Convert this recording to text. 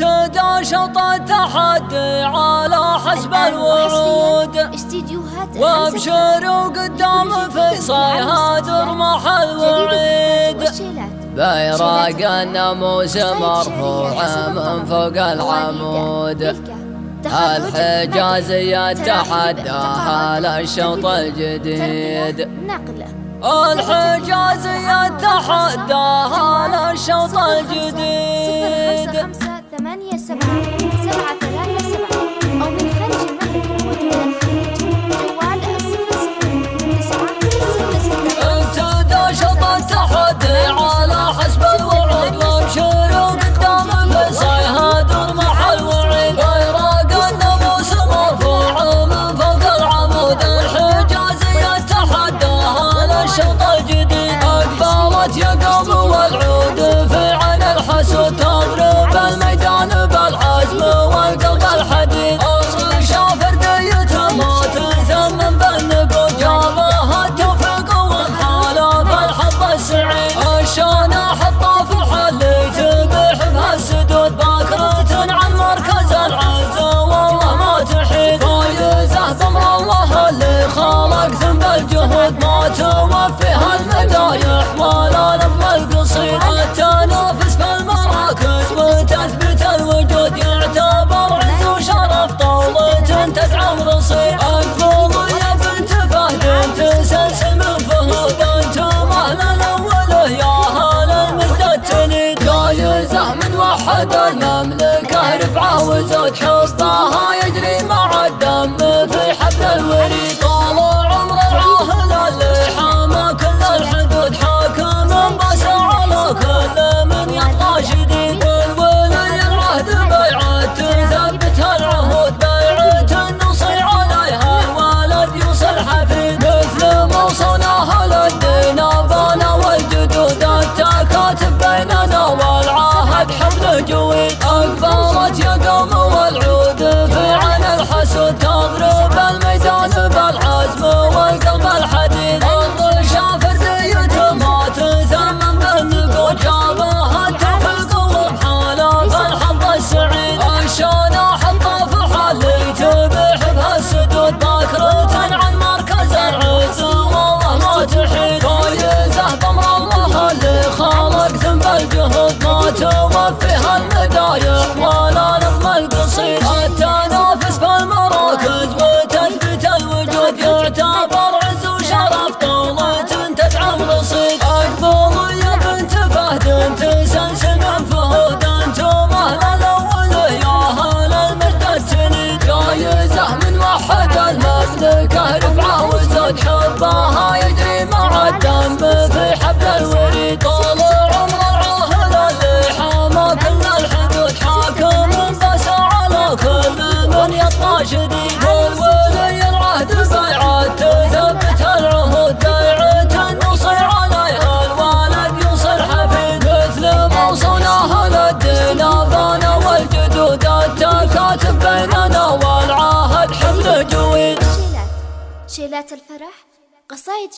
تدا شطى تحدي على حسب الوعود. وابشروا قدام في صيها محل الوعيد. بيراق الناموس مرفوع من فوق العمود. الحجازية تحداها للشوط الجديد. الحجازية تحداها للشوط الجديد. توفي هالمدايح فيها المدايح ولا لما القصيرة تنافس في وتثبت الوجود يعتبر عز وشرف طاولة تدعم رصيد أقبل يا بنت فهد تسلسل من فهد أنتم أهل الاوله يا أهل المدة تلي جايزة من وحد المملكة رفعة وزود حصتها الراشدين والولي العهد صيعات تثبت العهود داعة نصير عليها. الوالد يصير حفيد مثل موصول أهل الدين. أبانا والجدود التكاتف بيننا والعهد حمل جويد. شيلات الفرح قصايد